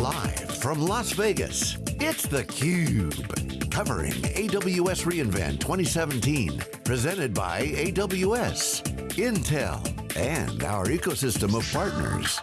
Live from Las Vegas, it's theCUBE. Covering AWS reInvent 2017. Presented by AWS, Intel, and our ecosystem of partners.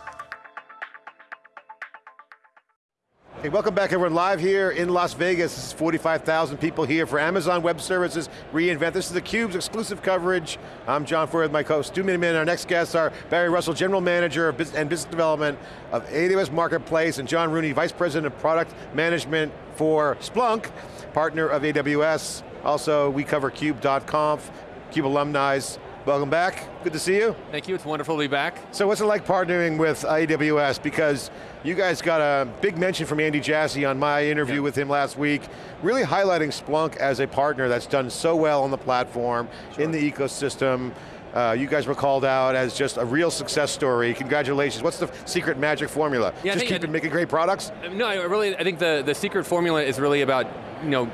Hey, welcome back everyone, live here in Las Vegas. This is 45,000 people here for Amazon Web Services reInvent. This is theCUBE's exclusive coverage. I'm John Furrier with my co-host Stu Miniman. Our next guests are Barry Russell, General Manager of Business and Business Development of AWS Marketplace, and John Rooney, Vice President of Product Management for Splunk, partner of AWS. Also, we cover CUBE.conf, CUBE alumni. Welcome back, good to see you. Thank you, it's wonderful to be back. So what's it like partnering with AWS? Because you guys got a big mention from Andy Jassy on my interview yeah. with him last week, really highlighting Splunk as a partner that's done so well on the platform, sure. in the ecosystem. Uh, you guys were called out as just a real success story. Congratulations. What's the secret magic formula? Yeah, just keep making great products? No, I really, I think the, the secret formula is really about, you know,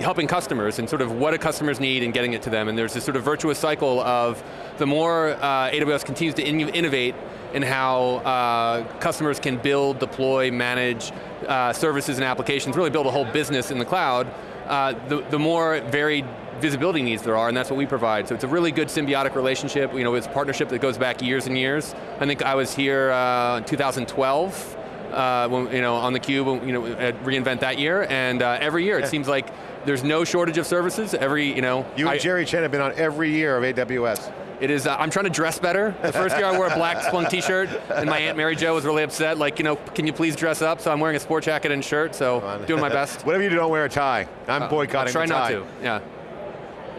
helping customers and sort of what do customers need and getting it to them. And there's this sort of virtuous cycle of the more uh, AWS continues to in innovate in how uh, customers can build, deploy, manage uh, services and applications, really build a whole business in the cloud, uh, the, the more varied visibility needs there are, and that's what we provide. So it's a really good symbiotic relationship. You know, it's a partnership that goes back years and years. I think I was here uh, in 2012, uh, when, you know, on the cube, you know, at reInvent that year, and uh, every year it seems like there's no shortage of services. Every, you know. You and I, Jerry Chen have been on every year of AWS. It is, uh, I'm trying to dress better. The first year I wore a black Splunk t-shirt, and my Aunt Mary Jo was really upset, like, you know, can you please dress up? So I'm wearing a sport jacket and shirt, so doing my best. Whatever you do, don't wear a tie. I'm uh, boycotting I'll try not to, yeah.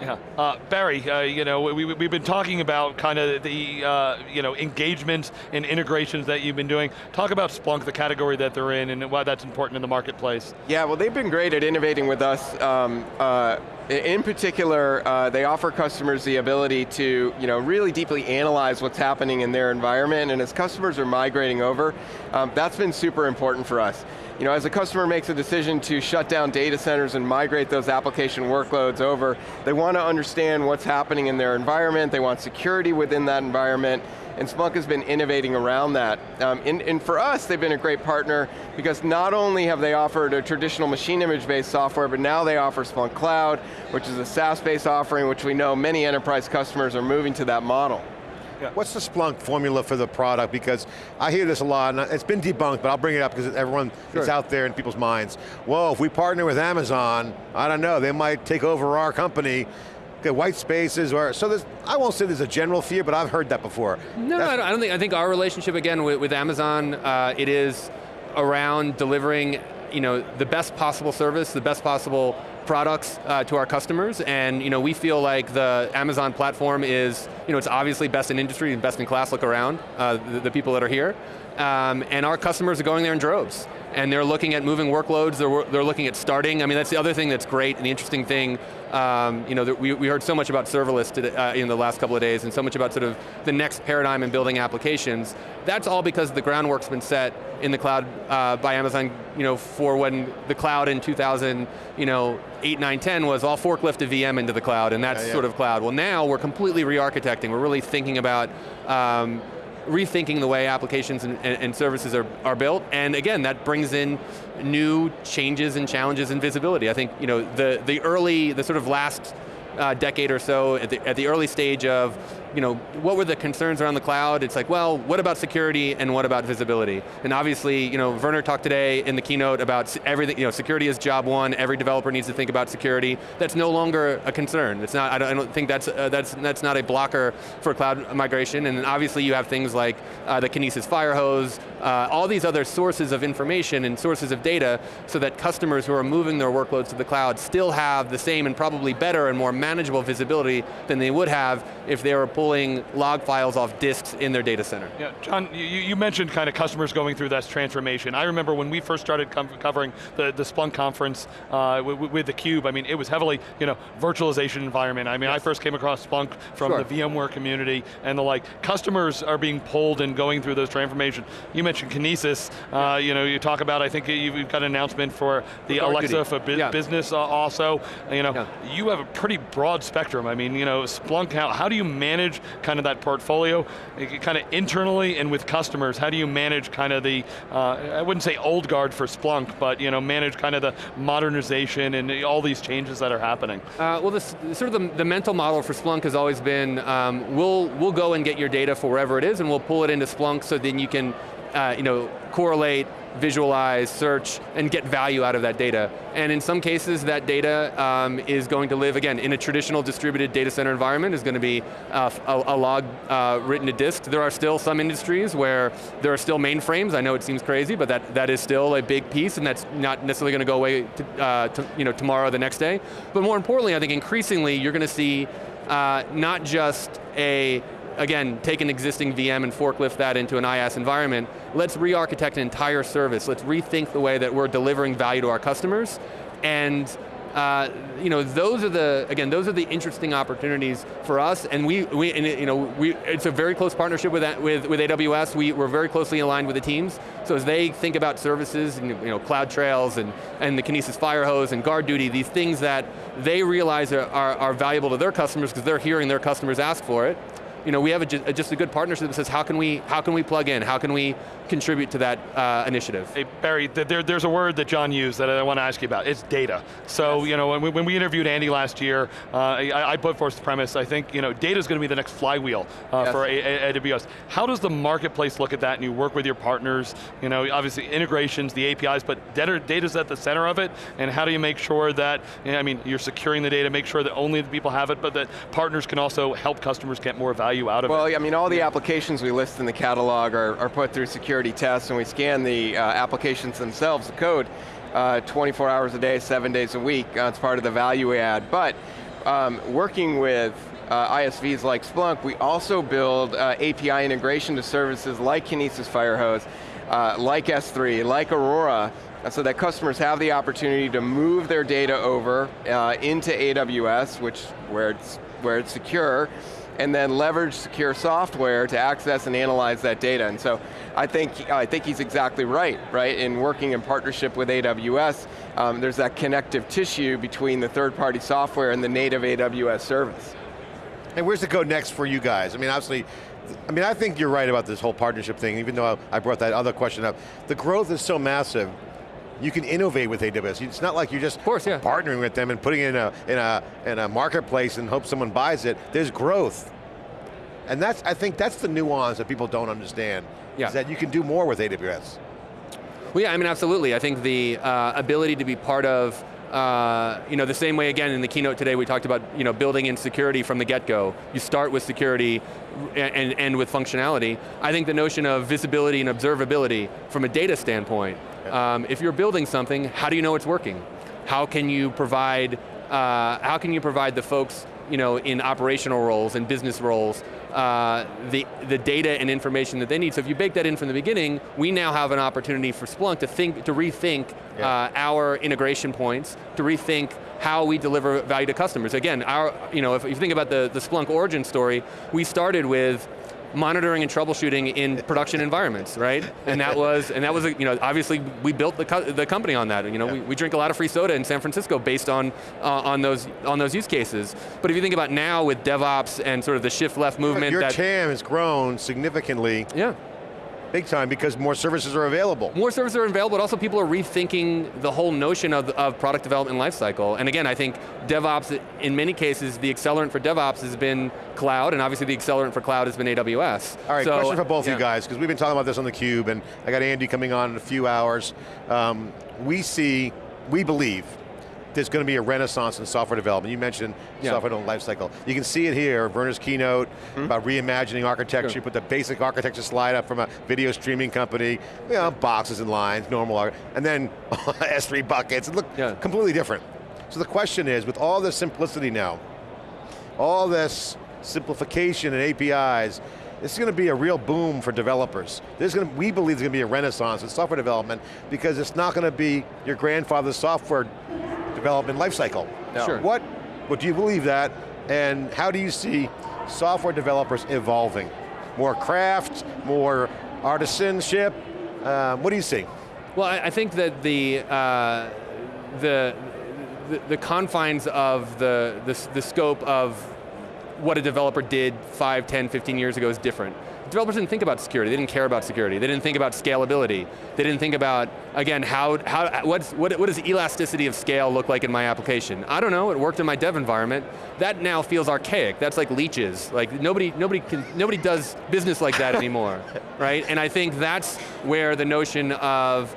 Yeah, uh, Barry, uh, you know, we, we've been talking about kind of the, uh, you know, engagement and integrations that you've been doing. Talk about Splunk, the category that they're in, and why that's important in the marketplace. Yeah, well they've been great at innovating with us. Um, uh, in particular, uh, they offer customers the ability to you know, really deeply analyze what's happening in their environment, and as customers are migrating over, um, that's been super important for us. You know, as a customer makes a decision to shut down data centers and migrate those application workloads over, they want to understand what's happening in their environment, they want security within that environment, and Splunk has been innovating around that. Um, and, and, for us, they've been a great partner because not only have they offered a traditional machine image-based software, but now they offer Splunk Cloud, which is a SaaS-based offering, which we know many enterprise customers are moving to that model. Yeah. What's the Splunk formula for the product? Because I hear this a lot, and it's been debunked, but I'll bring it up because everyone sure. is out there in people's minds. Whoa, if we partner with Amazon, I don't know, they might take over our company white spaces, or so there's, I won't say there's a general fear, but I've heard that before. No, I don't, I don't, think, I think our relationship again with, with Amazon, uh, it is around delivering you know, the best possible service, the best possible products uh, to our customers, and you know, we feel like the Amazon platform is, you know, it's obviously best in industry and best in class, look around, uh, the, the, people that are here. Um, and our customers are going there in droves and they're looking at moving workloads, they're, they're looking at starting. I mean, that's the other thing that's great, and the interesting thing, um, you know, we, we heard so much about serverless today, uh, in the last couple of days, and so much about sort of the next paradigm in building applications. That's all because the groundwork's been set in the cloud uh, by Amazon, you know, for when the cloud in 2000, you know, 8, 9, 10 was all forklift a VM into the cloud, and that's yeah, yeah. sort of cloud. Well now, we're completely re-architecting. We're really thinking about um, rethinking the way applications and, and, and, services are, are built, and again, that brings in new changes and challenges in visibility. I think you know, the, the early, the sort of last uh, decade or so, at the, at the early stage of you know, what were the concerns around the cloud? It's like, well, what about security and what about visibility? And obviously, you know, Werner talked today in the keynote about everything, you know, security is job one, every developer needs to think about security. That's no longer a concern. It's not, I don't, I don't think that's, uh, that's, that's not a blocker for cloud migration, and obviously you have things like uh, the Kinesis Firehose, uh, all these other sources of information and sources of data so that customers who are moving their workloads to the cloud still have the same and probably better and more manageable visibility than they would have if they were pulling log files off disks in their data center. Yeah, John, you, you mentioned kind of customers going through that transformation. I remember when we first started covering the, the Splunk conference uh, with, with theCUBE, I mean, it was heavily, you know, virtualization environment. I mean, yes. I first came across Splunk from sure. the VMware community and the like. Customers are being pulled and going through those transformations. You mentioned mentioned Kinesis. Uh, you know, you talk about, I think you've got an announcement for the For Alexa for bu- Yeah. business uh, also. You know, Yeah. you have a pretty broad spectrum. I mean, you know, Splunk, how, how do you manage kind of that portfolio, kind of internally and with customers? How do you manage kind of the, uh, I wouldn't say old guard for Splunk, but you know, manage kind of the modernization and all these changes that are happening? Uh, well, this, sort of the, the mental model for Splunk has always been, um, we'll, we'll go and get your data for wherever it is and we'll pull it into Splunk so then you can uh, you know, correlate, visualize, search, and get value out of that data. And in some cases, that data um, is going to live, again, in a traditional distributed data center environment, is going to be uh, a, a log uh, written to disk. There are still some industries where there are still mainframes. I know it seems crazy, but that, that is still a big piece, and that's not necessarily going to go away to, uh, to, you know, tomorrow or the next day. But more importantly, I think increasingly, you're going to see uh, not just a again, take an existing VM and forklift that into an IaaS environment. Let's re-architect an entire service. Let's rethink the way that we're delivering value to our customers. And uh, you know, those are the, again, those are the interesting opportunities for us, and we, we and you know, we, it's a very close partnership with, with, with AWS. We, we're very closely aligned with the teams, so as they think about services, and, you know, Cloud Trails and, and the Kinesis Firehose and Guard Duty, these things that they realize are, are, are valuable to their customers because they're hearing their customers ask for it, you know, we have a, just a good partnership that says how can we, how can we plug in, how can we contribute to that uh, initiative? Hey, Barry, there, there's a word that John used that I want to ask you about. It's data. So, you know, when we, when we interviewed Andy last year, uh, I, I put forth the premise, I think, you know, data is going to be the next flywheel uh, Yes. for a- A- AWS. How does the marketplace look at that and you work with your partners? You know, obviously integrations, the APIs, but data, data's at the center of it, and how do you make sure that, you know, I mean, you're securing the data, make sure that only the people have it, but that partners can also help customers get more value out of it? Well, I mean, all the applications we list in the catalog are, are put through security tests, and we scan the uh, applications themselves, the code, uh, 24 hours a day, seven days a week. Uh, it's part of the value we add. But um, working with uh, ISVs like Splunk, we also build uh, API integration to services like Kinesis Firehose, uh, like S3, like Aurora, so that customers have the opportunity to move their data over into AWS, which where it's where it's secure, and then leverage secure software to access and analyze that data. And so I think, I think he's exactly right, right? In working in partnership with AWS, um, there's that connective tissue between the third-party software and the native AWS service. And where's the go next for you guys? I mean, obviously, I mean, I think you're right about this whole partnership thing, even though I brought that other question up. The growth is so massive, you can innovate with AWS. It's not like you're just course, yeah. partnering with them and putting it in a, in, a, in a marketplace and hope someone buys it. There's growth. And that's, I think that's the nuance that people don't understand, Yeah. is that you can do more with AWS. Well, yeah, I mean, absolutely. I think the uh, ability to be part of, uh, you know, the same way again in the keynote today we talked about, you know, building in security from the get-go. You start with security and, end with functionality. I think the notion of visibility and observability from a data standpoint, um, if you're building something, how do you know it's working? How can you provide, uh, how can you provide the folks, you know, in operational roles and business roles uh, the, the data and information that they need. So if you bake that in from the beginning, we now have an opportunity for Splunk to think, to rethink Yeah. uh, our integration points, to rethink how we deliver value to customers. Again, our, you know, if you think about the, the Splunk origin story, we started with monitoring and troubleshooting in production environments, right? And that was, and that was, a, you know, obviously we built the, co the company on that. You know, Yeah. we, we drink a lot of free soda in San Francisco based on, uh, on, those, on those use cases. But if you think about now with DevOps and sort of the shift left movement Your that, TAM has grown significantly, yeah. Big time, because more services are available. More services are available, but also people are rethinking the whole notion of, of product development lifecycle. And again, I think DevOps, in many cases, the accelerant for DevOps has been cloud, and obviously the accelerant for cloud has been AWS. All right, So, question for both of yeah. you guys, because we've been talking about this on theCUBE, and I got Andy coming on in a few hours. Um, we see, we believe, there's going to be a renaissance in software development. You mentioned Yeah. software development lifecycle. You can see it here, Werner's keynote, about reimagining architecture, Hmm? Sure. put the basic architecture slide up from a video streaming company, you know, boxes and lines, normal, and then S3 buckets, it looked Yeah. completely different. So the question is, with all this simplicity now, all this simplification and APIs, this is going to be a real boom for developers. There's going to, we believe there's going to be a renaissance in software development because it's not going to be your grandfather's software development lifecycle. No. Sure. What, what do you believe that, and how do you see software developers evolving? More craft, more artisanship, Um, what do you see? Well, I, I think that the, uh, the, the, the confines of the, the, the scope of what a developer did 5, 10, 15 years ago is different. Developers didn't think about security, they didn't care about security, they didn't think about scalability, they didn't think about, again, how, how what's, what, what does elasticity of scale look like in my application? I don't know, it worked in my dev environment. That now feels archaic, that's like leeches. Like nobody, nobody, can, nobody does business like that anymore, right? And I think that's where the notion of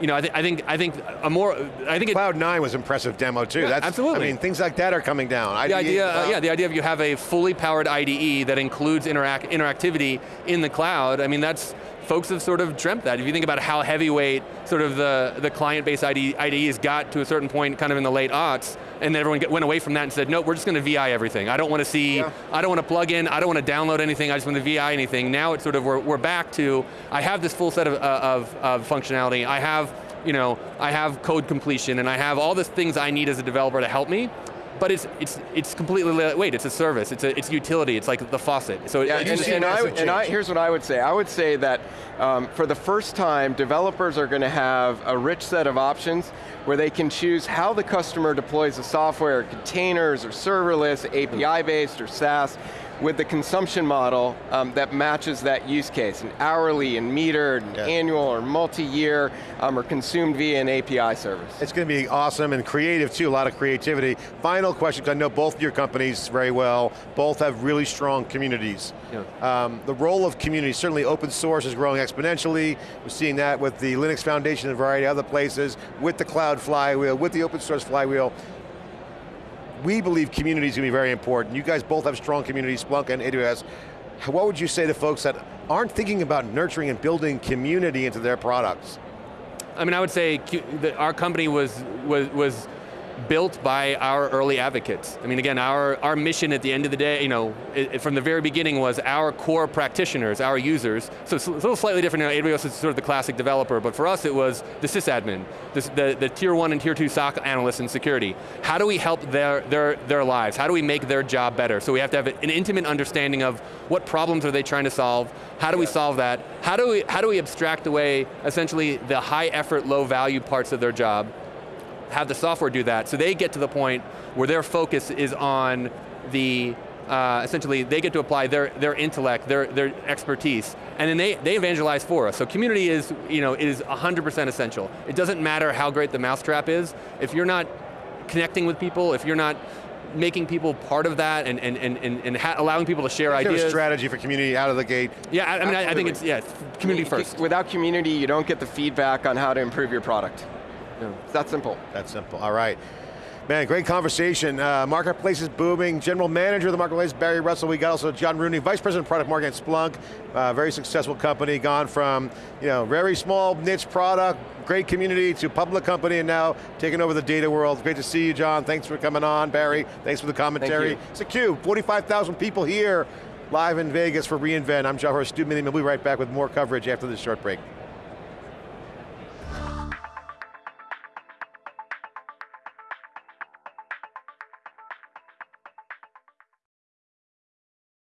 you know, I, th I, think I think a more I think Cloud9 was impressive demo too. Yeah, That's absolutely. I mean, things like that are coming down. The IDE, idea, uh, yeah, the idea of you have a fully powered IDE that includes interact interactivity in the cloud. I mean, that's folks have sort of dreamt that. If you think about how heavyweight sort of the, the client-based IDEs got to a certain point kind of in the late aughts, and then everyone went away from that and said, no, we're just going to VI everything. I don't want to see, yeah. I don't want to plug in, I don't want to download anything, I just want to VI anything. Now it's sort of, we're, we're back to, I have this full set of, uh, of, of functionality, I have you know, I have code completion and I have all the things I need as a developer to help me, but it's it's it's completely wait. It's a service. It's a it's utility. It's like the faucet. So yeah, and, and, I, and I, here's what I would say. I would say that um, for the first time, developers are going to have a rich set of options where they can choose how the customer deploys the software, containers or serverless, API based or SaaS with the consumption model um, that matches that use case, an hourly and metered, and yeah. annual or multi-year, um, or consumed via an API service. It's going to be awesome and creative too, a lot of creativity. Final question, because I know both your companies very well, both have really strong communities. Yeah. Um, the role of community, certainly open source is growing exponentially. We're seeing that with the Linux Foundation and a variety of other places, with the cloud flywheel, with the open source flywheel we believe community is going to be very important. You guys both have strong communities, Splunk and AWS. What would you say to folks that aren't thinking about nurturing and building community into their products? I mean, I would say that our company was, was, was built by our early advocates. I mean, again, our, our mission at the end of the day, you know, it, from the very beginning was our core practitioners, our users. So it's a little slightly different now, AWS is sort of the classic developer, but for us it was the sysadmin, the, the, the tier one and tier two SOC analysts in security. How do we help their, their, their lives? How do we make their job better? So we have to have an intimate understanding of what problems are they trying to solve, how do we solve that, how do we, how do we abstract away essentially the high effort, low value parts of their job, have the software do that, so they get to the point where their focus is on the, uh, essentially they get to apply their, their intellect, their, their expertise, and then they, they evangelize for us. So community is, you know, is 100% essential. It doesn't matter how great the mousetrap is, if you're not connecting with people, if you're not making people part of that and, and, and, and, allowing people to share is ideas. a strategy for community out of the gate? Yeah, I, I mean, I, I think it's, yeah, community first. Without community, you don't get the feedback on how to improve your product. It's that simple. That simple, all right. Man, great conversation. Uh, marketplace is booming. General manager of the marketplace, Barry Russell. We got also John Rooney, vice president of product marketing at Splunk. Uh, very successful company, gone from you know very small niche product, great community to public company, and now taking over the data world. Great to see you, John. Thanks for coming on, Barry. Thanks for the commentary. It's a cube. 45,000 people here, live in Vegas for reInvent. I'm John Horst, Stu Miniman. We'll be right back with more coverage after this short break.